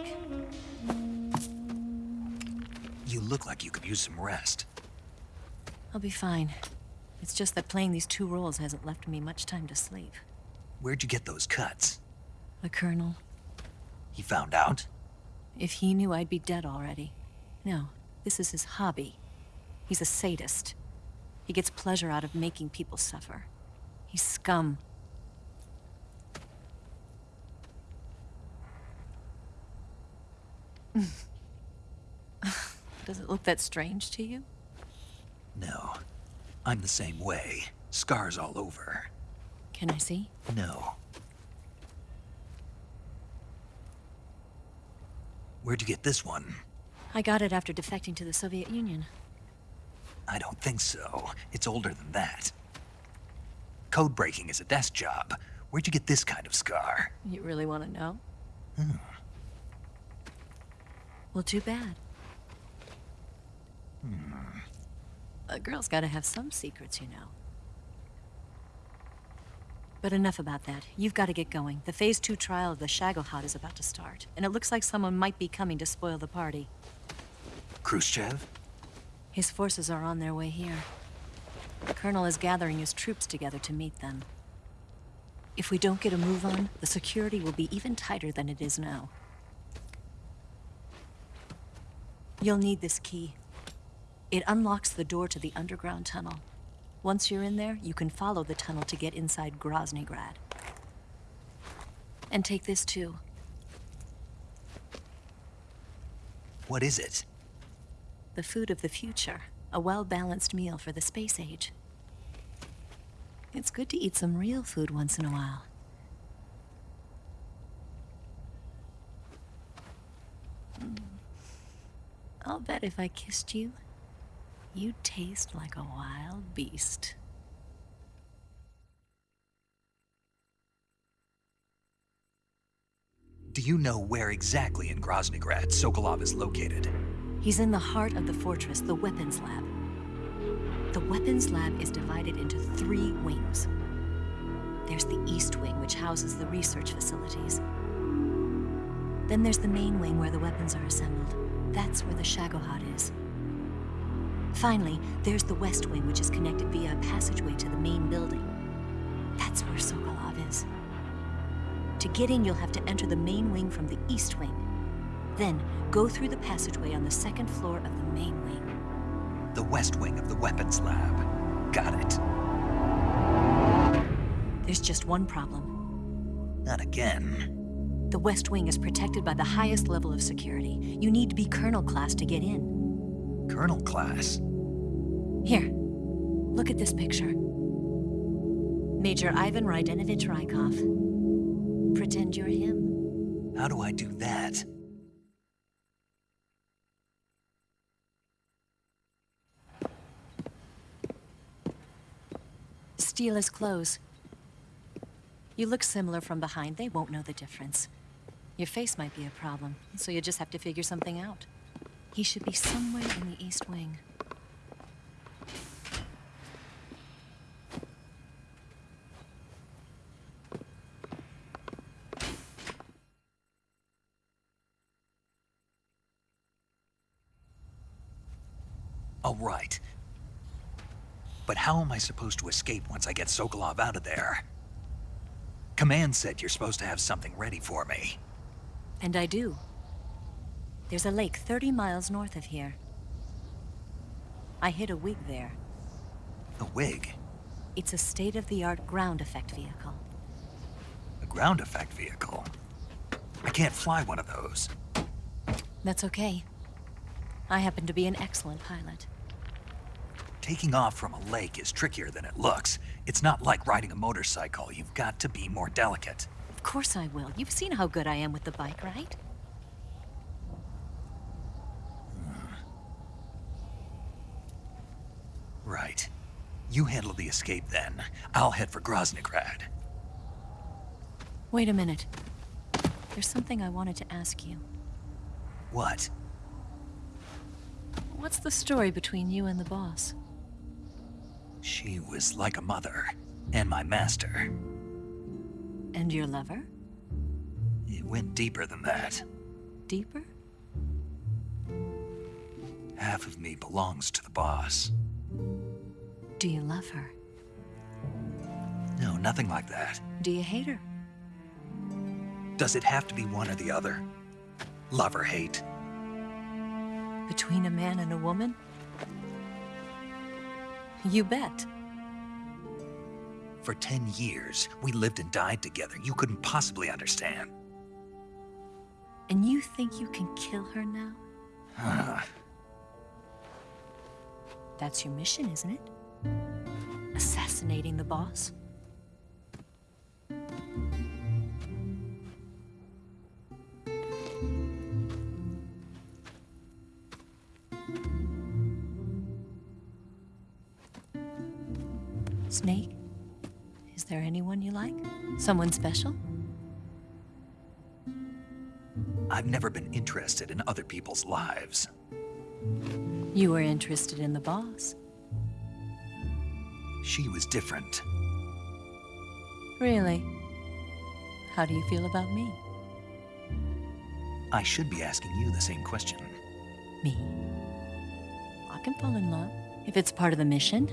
Quick. You look like you could use some rest. I'll be fine. It's just that playing these two roles hasn't left me much time to sleep. Where'd you get those cuts? The Colonel, He found out? if he knew I'd be dead already. No, this is his hobby. He's a sadist. He gets pleasure out of making people suffer. He's scum. Does it look that strange to you? No. I'm the same way. Scars all over. Can I see? No. Where'd you get this one? I got it after defecting to the Soviet Union. I don't think so. It's older than that. Code breaking is a desk job. Where'd you get this kind of scar? You really want to know? Hmm. Well, too bad. Hmm. A girl's gotta have some secrets, you know. But enough about that. You've got to get going. The Phase 2 trial of the Shagohod is about to start, and it looks like someone might be coming to spoil the party. Khrushchev? His forces are on their way here. The Colonel is gathering his troops together to meet them. If we don't get a move on, the security will be even tighter than it is now. You'll need this key. It unlocks the door to the underground tunnel. Once you're in there, you can follow the tunnel to get inside Groznygrad. And take this too. What is it? The food of the future. A well-balanced meal for the space age. It's good to eat some real food once in a while. Mm. I'll bet if I kissed you, you'd taste like a wild beast. Do you know where exactly in Groznygrad Sokolov is located? He's in the heart of the fortress, the weapons lab. The weapons lab is divided into three wings. There's the east wing, which houses the research facilities. Then there's the main wing where the weapons are assembled. That's where the Shagohod is. Finally, there's the west wing, which is connected via a passageway to the main building. That's where Sokolov is. To get in, you'll have to enter the main wing from the east wing. Then, go through the passageway on the second floor of the main wing. The west wing of the weapons lab. Got it. There's just one problem. Not again. The West Wing is protected by the highest level of security. You need to be Colonel class to get in. Colonel class? Here, look at this picture. Major Ivan Raidenovich Raikov. Pretend you're him. How do I do that? Steal his clothes. You look similar from behind. They won't know the difference. Your face might be a problem, so you just have to figure something out. He should be somewhere in the East Wing. All right. But how am I supposed to escape once I get Sokolov out of there? Command said you're supposed to have something ready for me. And I do. There's a lake 30 miles north of here. I hid a WIG there. A WIG? It's a state-of-the-art ground effect vehicle. A ground effect vehicle? I can't fly one of those. That's okay. I happen to be an excellent pilot. Taking off from a lake is trickier than it looks. It's not like riding a motorcycle. You've got to be more delicate. Of course I will. You've seen how good I am with the bike, right? Right. You handle the escape then. I'll head for Groznygrad. Wait a minute. There's something I wanted to ask you. What? What's the story between you and the boss? She was like a mother. And my master. And your lover? It went deeper than that. deeper? Half of me belongs to the boss. Do you love her? No, nothing like that. Do you hate her? Does it have to be one or the other? Love or hate? Between a man and a woman? You bet. For ten years, we lived and died together. You couldn't possibly understand. And you think you can kill her now? Huh. That's your mission, isn't it? Assassinating the boss? Snake? Is there anyone you like? Someone special? I've never been interested in other people's lives. You were interested in the boss. She was different. Really? How do you feel about me? I should be asking you the same question. Me? I can fall in love if it's part of the mission.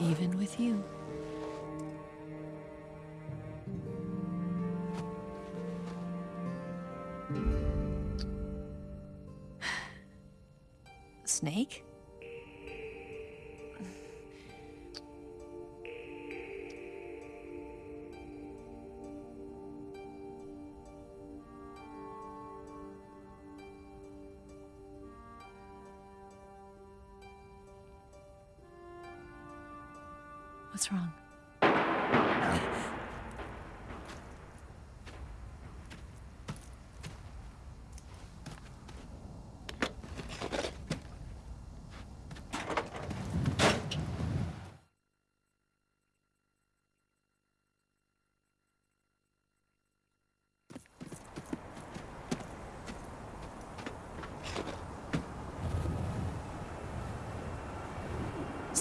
Even with you.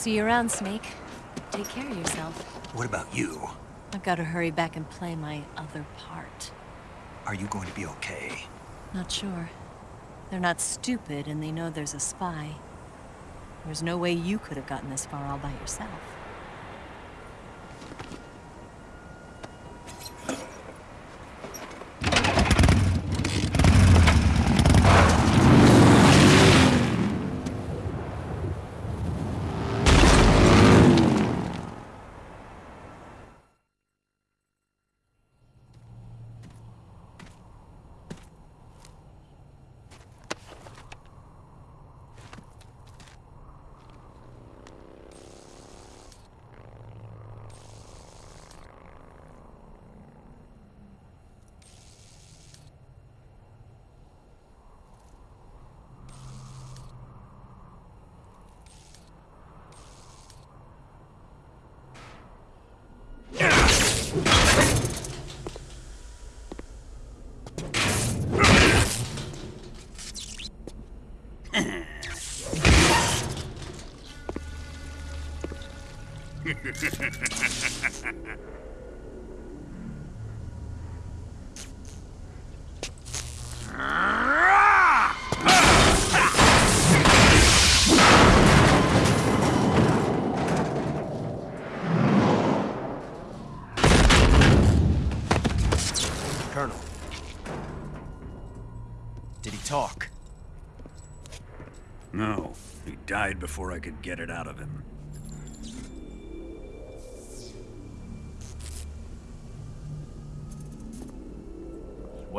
See you around, Snake. Take care of yourself. What about you? I've got to hurry back and play my other part. Are you going to be okay? Not sure. They're not stupid, and they know there's a spy. There's no way you could have gotten this far all by yourself. Colonel. Did he talk? No, he died before I could get it out of him.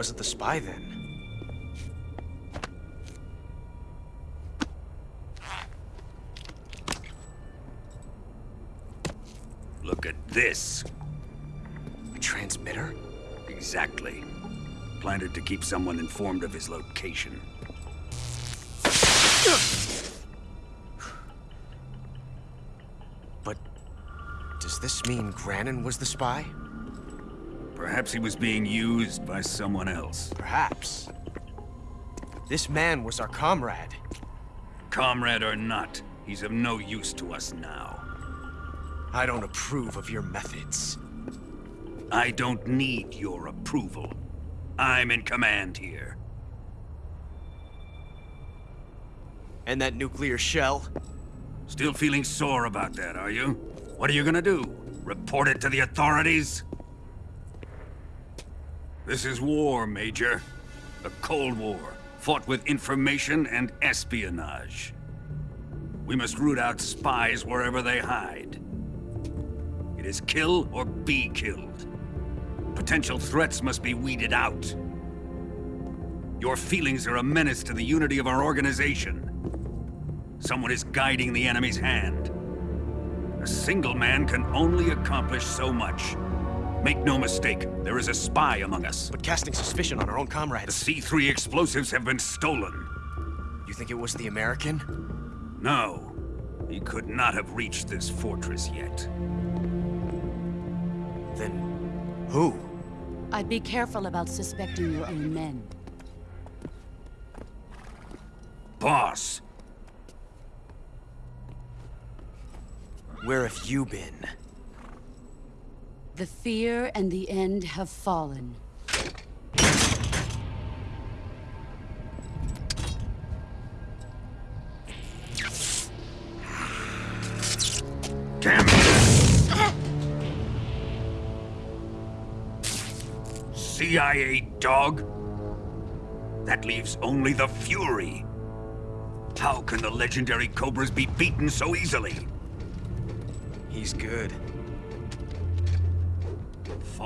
Wasn't the spy then. Look at this. A transmitter? Exactly. Planted to keep someone informed of his location. But does this mean Granin was the spy? Perhaps he was being used by someone else. Perhaps. This man was our comrade. Comrade or not, he's of no use to us now. I don't approve of your methods. I don't need your approval. I'm in command here. And that nuclear shell? Still feeling sore about that, are you? What are you gonna do? Report it to the authorities? This is war, Major. A Cold War, fought with information and espionage. We must root out spies wherever they hide. It is kill or be killed. Potential threats must be weeded out. Your feelings are a menace to the unity of our organization. Someone is guiding the enemy's hand. A single man can only accomplish so much. Make no mistake, there is a spy among us. But casting suspicion on our own comrades. The comrades. C3 explosives have been stolen. You think it was the American? No, he could not have reached this fortress yet. Then who? I'd be careful about suspecting your own men. Boss, Where have you been? The fear and the end have fallen. damn it! CIA dog? That leaves only the Fury. How can the legendary Cobras be beaten so easily? He's good.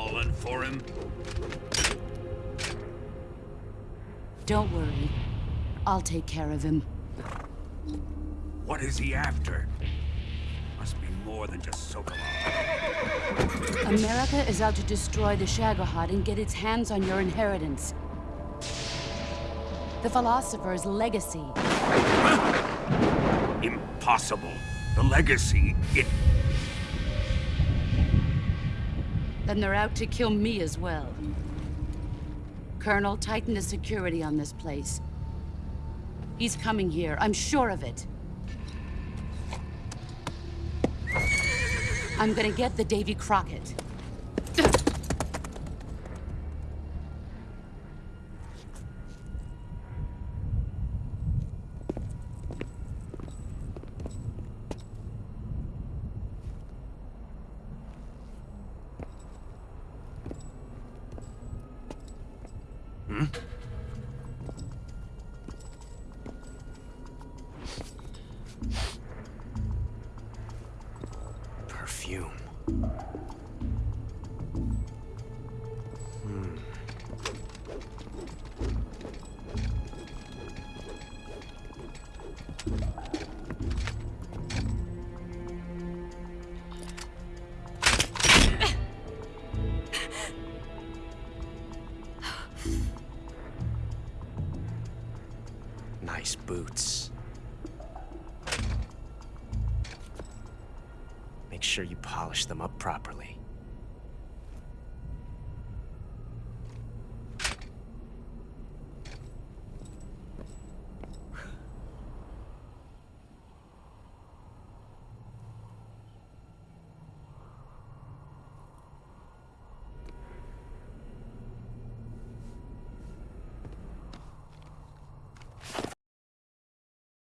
Fallen for him? Don't worry. I'll take care of him. What is he after? Must be more than just Sokolov. America is out to destroy the Shagohod and get its hands on your inheritance. The philosopher's legacy. Impossible. The legacy, it... Then they're out to kill me as well. Colonel, tighten the security on this place. He's coming here, I'm sure of it. I'm gonna get the Davy Crockett.